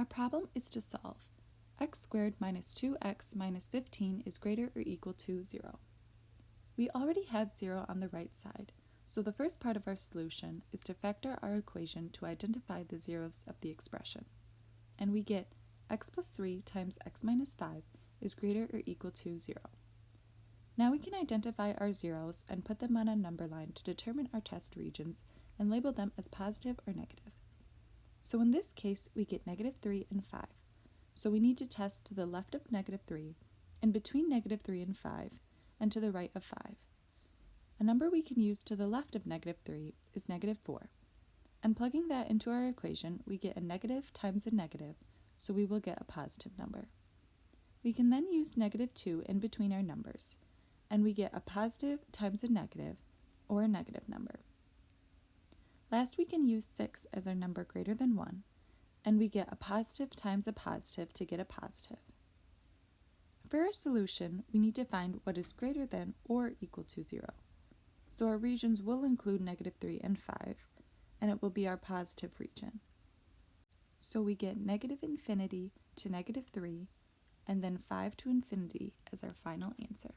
Our problem is to solve x squared minus 2x minus 15 is greater or equal to 0. We already have 0 on the right side, so the first part of our solution is to factor our equation to identify the zeros of the expression. And we get x plus 3 times x minus 5 is greater or equal to 0. Now we can identify our zeros and put them on a number line to determine our test regions and label them as positive or negative. So in this case, we get negative 3 and 5. So we need to test to the left of negative 3, and between negative 3 and 5, and to the right of 5. A number we can use to the left of negative 3 is negative 4. And plugging that into our equation, we get a negative times a negative, so we will get a positive number. We can then use negative 2 in between our numbers, and we get a positive times a negative, or a negative number. Last, we can use 6 as our number greater than 1, and we get a positive times a positive to get a positive. For our solution, we need to find what is greater than or equal to 0. So our regions will include negative 3 and 5, and it will be our positive region. So we get negative infinity to negative 3, and then 5 to infinity as our final answer.